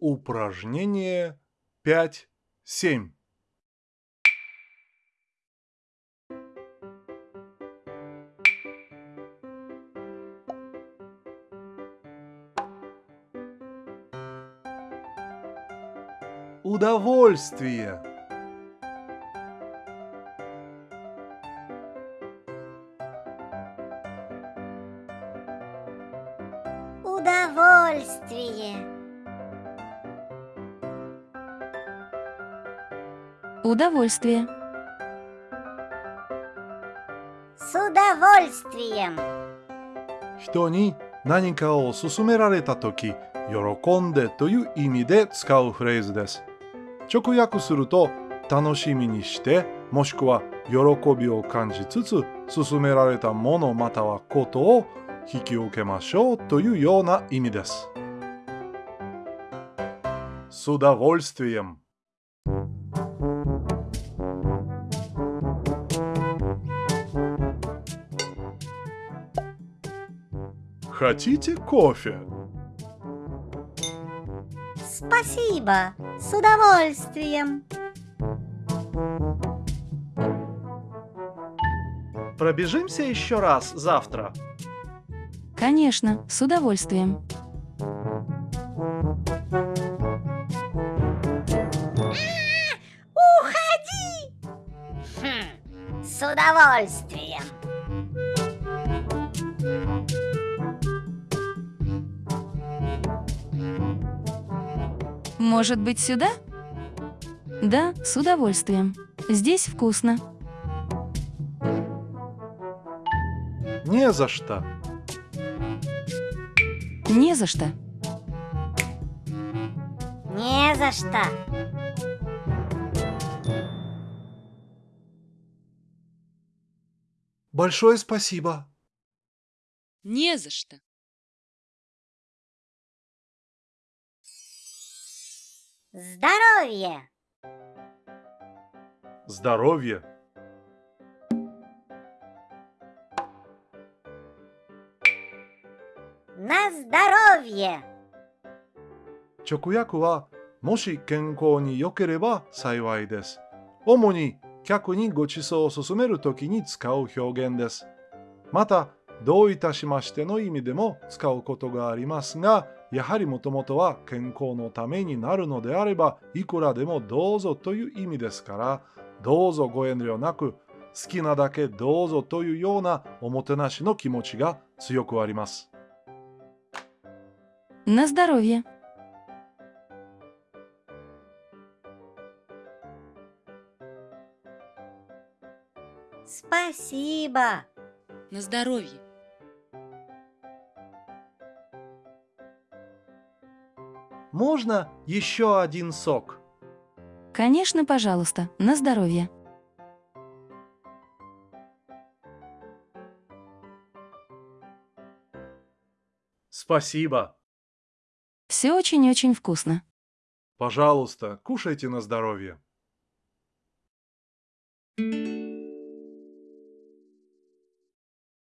Упражнение 5-7. Удовольствие. Удовольствие. Удовольствие. С удовольствием. 人に何かを勧められたとき、喜んでという意味で使うフレーズです。直訳すると、楽しみにして、もしくは喜びを感じつつ、勧められたものまたはことを 引き受けましょうというような意味です。С удовольствием. Хотите кофе? Спасибо. С удовольствием. Пробежимся еще раз завтра. Конечно, с удовольствием. Уходи! Хм, с удовольствием. Может быть, сюда? Да, с удовольствием. Здесь вкусно. Не за что. Не за что. Не за что. Большое спасибо. Не за что. Здоровье. Здоровье. На здоровье. 直訳は、もし健康に良ければ幸いです。主に客にご馳走を勧めるときに使う表現です。また、どういたしましての意味でも使うことがありますが、やはりもともとは健康のためになるのであれば、いくらでもどうぞという意味ですから、どうぞご遠慮なく、好きなだけどうぞというようなおもてなしの気持ちが強くあります。 На здоровье. Спасибо. На здоровье. Можно еще один сок? Конечно, пожалуйста. На здоровье. Спасибо. Все очень-очень вкусно. Пожалуйста, кушайте на здоровье. С